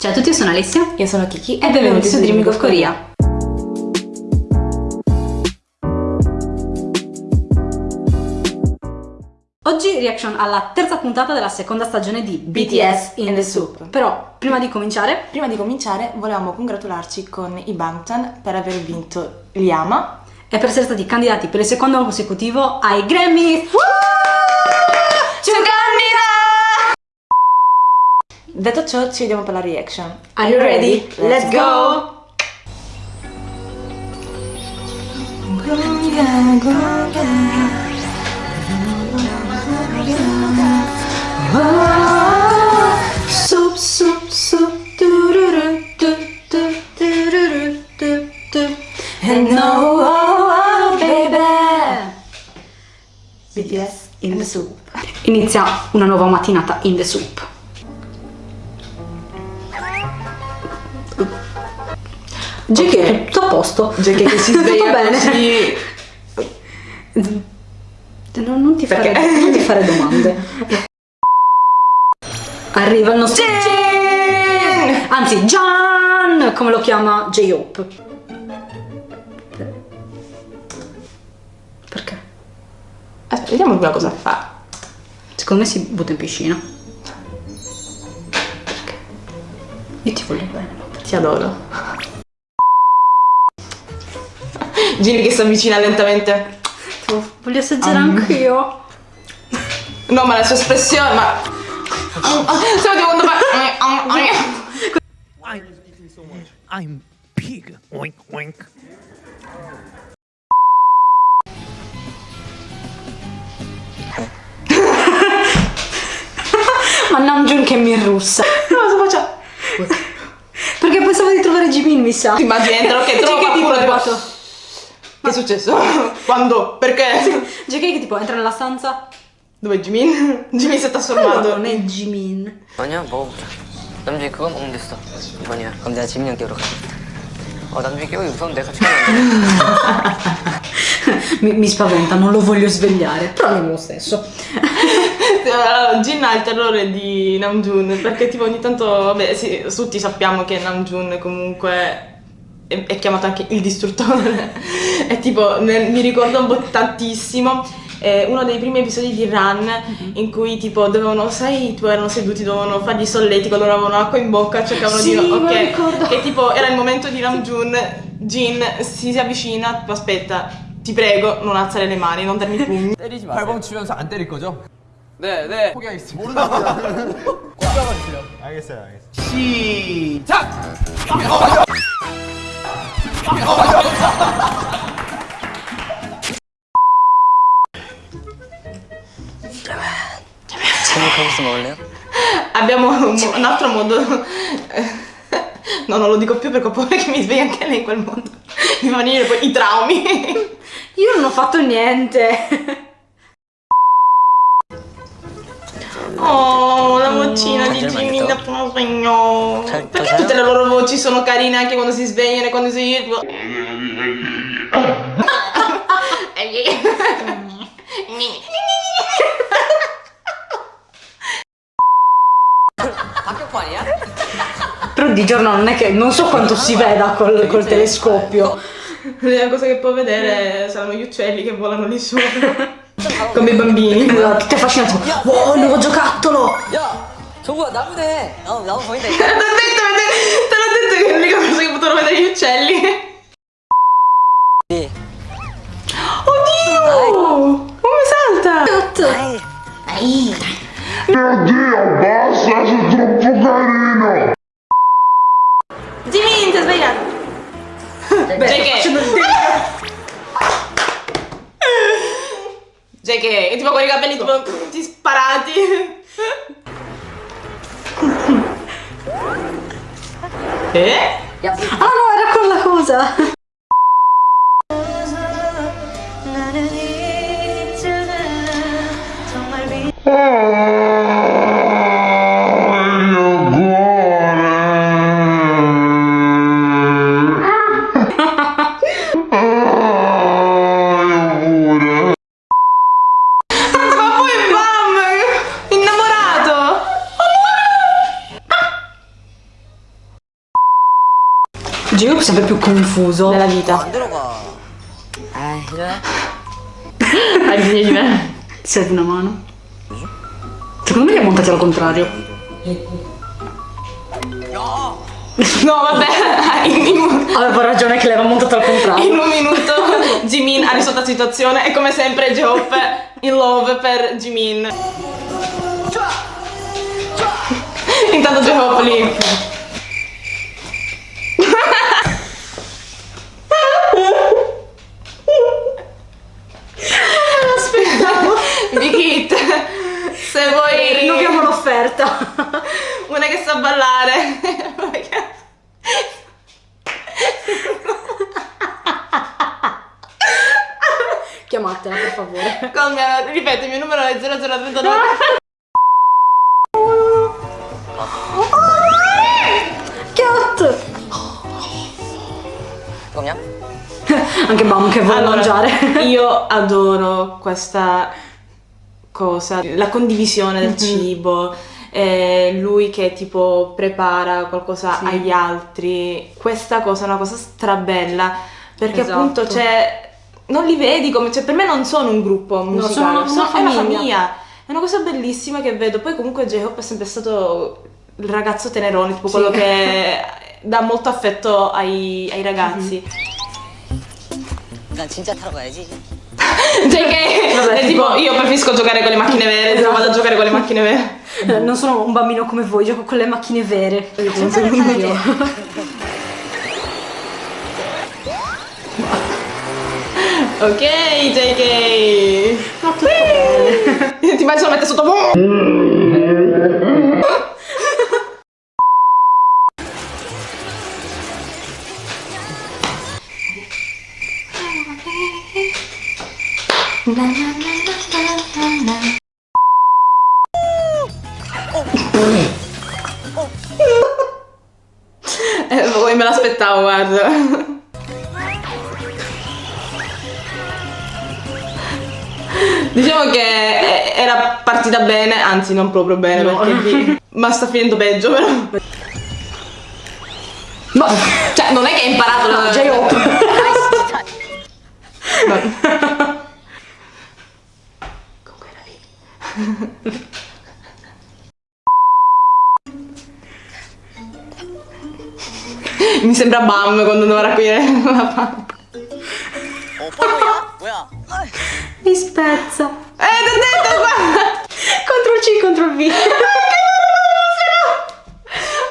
Ciao a tutti, io sono Alessia Io sono Kiki e benvenuti su Dreaming of Korea. Oggi reaction alla terza puntata della seconda stagione di BTS in the Soup. Però, prima di cominciare, Prima di cominciare volevamo congratularci con i Bangtan per aver vinto l'Yama. e per essere stati candidati per il secondo anno consecutivo ai Grammy. Detto ciò, ci vediamo per la reaction. Are you ready? Let's go! Soup, soup, soup, tururu, tu, tu, tururu, tu, tu. And no, oh, oh, baby. BTS in the soup. Inizia una nuova mattinata in the soup. JK, tutto a posto. JK che si sveglia bene. così. Non, non ti fare, Perché? non ti fare domande. Arriva il nostro Jin! Anzi, Gian! Come lo chiama J-Hope? Perché? Aspetta, vediamo prima cosa fa. Secondo me si butta in piscina. Io ti voglio bene. Ti adoro. Gini che si avvicina lentamente. Tipo, voglio assaggiare Um. anch'io. No, ma la sua espressione, ma... Stiamo di quando fa... I'm pig. Oink oink. Ma Namjoon che mi russa. Cosa faccia? Perché pensavo di trovare Jimin, mi sa. Ti immagini dentro che trova qualcuno è tipo... arrivato. Che è successo? Quando? Perché? JK che tipo entra nella stanza. Dov'è Jimin? Jimin si è No, trasformato. non è Jimin. 아니야 먹어보자 남준이 그거 먹으면 됐어 이번이야 그럼 내가 지민이 형 깨우러 가어 남준이 깨우기 무서운데 같이 가면 안돼 mi, mi spaventa, non lo voglio svegliare. Però andiamo lo stesso. Allora, Jin ha il terrore di Namjoon perché tipo ogni tanto, vabbè, sì, tutti sappiamo che Namjoon comunque è, è chiamato anche il distruttore. e tipo, nel- mi ricordo un po' tantissimo eh, uno dei primi episodi di Run in cui tipo dovevano, sai, tipo erano seduti, dovevano fargli solletico, loro avevano acqua in bocca, cercavano Sì, di... me lo ok, ricordo. che tipo era il momento di Namjoon, Jin si, si avvicina, tipo aspetta, ti prego, non alzare le mani, non darmi pugni. 때리지 마세요 발광 치면서 안 때릴 거죠? 네네 포기하겠습니다. 모른답니다. 꽂아봐 주세요. 알겠어요, 알겠어요. 시작! 지민 칼국수 먹을래요? Abbiamo un, mo- un altro modo. No, non lo dico più perché ho paura che mi svegli anche lei in quel modo. Mi fanno venire poi i traumi. Io non ho fatto niente. Oh, la cucina di Jimmy da sveglio. Perché tutte le loro voci sono carine anche quando si svegliano e quando si... Però di giorno non è che non so quanto si veda col, col telescopio. L'unica cosa che può vedere saranno gli uccelli che volano lì sopra. Come i bambini. Tutti affascinati. Wow, il nuovo giocattolo! 야 정국아 나무네 어 나무 보인다 Te 이거 l'ho detto, te l'ho detto che è l'unica cosa che potranno vedere gli uccelli. 네. Oddio! Come salta? Jimin, ti hai sbagliato. JK. JK, è tipo con i capelli tipo tutti sparati. Eh? Ah no, era quella cosa! Ma poi bam! Innamorato! Gio sempre più confuso nella vita. Hai bisogno di me? Serve una mano? Secondo me li ha montati al contrario. No! Vabbè. Avevo ragione che l'aveva montato al contrario. In un minuto Jimin ha risolto la situazione e come sempre J-Hope in love per Jimin. Intanto J-Hope lì chiamatela per favore. Con, eh, uh, ripeto, il mio numero è 0039. No. Chiot! Com'è? Anche Bam che vuole allora, mangiare. io adoro questa cosa, la condivisione del mm -hmm. cibo. Eh, lui che tipo prepara qualcosa sì. agli altri questa cosa è una cosa strabella perché esatto. appunto c'è non li vedi come, cioè per me non sono un gruppo musicale, no, sono, sono, sono una famiglia. famiglia. È una cosa bellissima che vedo. Poi comunque J-Hope è sempre stato il ragazzo tenerone, tipo sì. quello che dà molto affetto ai, ai ragazzi. Non ci mm-hmm. cioè che Vabbè, tipo, tipo, io preferisco giocare con le macchine vere, esatto. vado a giocare con le macchine vere. Non sono un bambino come voi, gioco con le macchine vere. Cioè, io penso io. Ok, JK. Ma tutto bene. Ti a mettere sotto. Eh, voi me l'aspettavo, guarda. Diciamo che era partita bene, anzi non proprio bene, No. perché di- ma sta finendo peggio però. Ma Cioè, non è che hai imparato la... J-Hope. Comunque era lì. Mi sembra Bam quando doveva raccogliere la palla. Mi spezza. Eh, l'ho detto, guarda! Ctrl C, Ctrl V. Eh,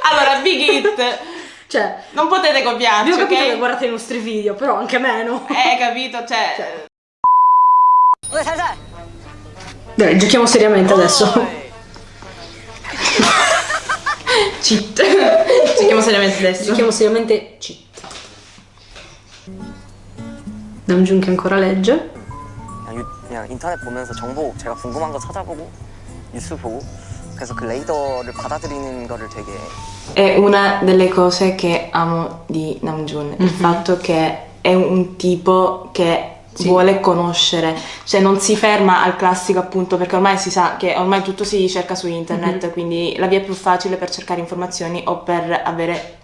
allora, Big Hit. Cioè, non potete copiarci, ok? Io ho capito guardate i nostri video, però anche meno. Eh, capito, cioè... cioè. Dai, giochiamo seriamente oh. adesso. Cheat. Giochiamo seriamente adesso. Giochiamo seriamente cheat. Namjoon che ancora legge. 그냥, 유- 그냥 인터넷 보면서 정보 제가 궁금한 거 찾아보고 뉴스 보고 그래서 그 레이더를 받아들이는 거를 되게 È una delle cose che amo di Namjoon, il fatto che è un tipo che Sì. vuole conoscere, cioè non si ferma al classico appunto perché ormai si sa che ormai tutto si cerca su internet, quindi la via più facile per cercare informazioni o per avere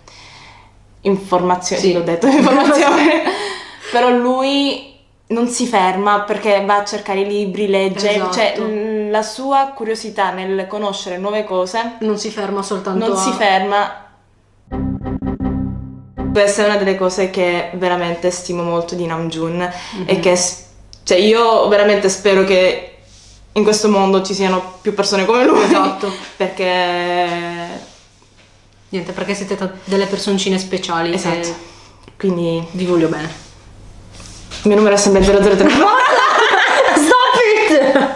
informazioni, Sì. sì, l'ho detto, informazioni, però lui non si ferma perché va a cercare i libri, legge, Esatto. cioè la sua curiosità nel conoscere nuove cose Non si ferma soltanto non a... si ferma. Questa è una delle cose che veramente stimo molto di Namjoon e che s- cioè io veramente spero che in questo mondo ci siano più persone come lui. Esatto. Perché Niente, perché siete ta- delle personcine speciali. esatto. Quindi vi voglio bene. Il mio numero è sempre 003. Stop it!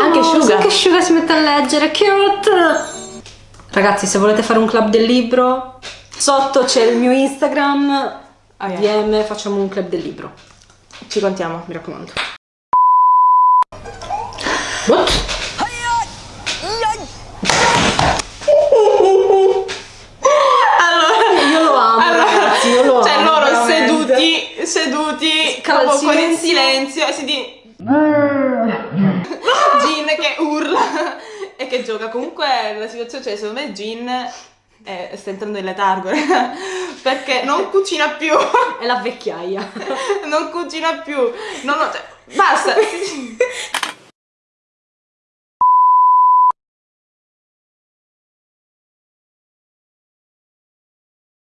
Anche Oh, Suga. Anche Suga si mette a leggere, cute! Ragazzi, se volete fare un club del libro, sotto c'è il mio Instagram, Ah, yeah. DM, facciamo un club del libro, Ci contiamo. mi raccomando. What? Allora, Io lo amo, ragazzi, io lo cioè amo. loro veramente. seduti, seduti, Cal- proprio con il silenzio. e si di... Gin che urla e che gioca. Comunque la situazione, cioè secondo me Gin eh, sta entrando in letargo perché non cucina più, È la vecchiaia. non cucina più, non, cioè, basta.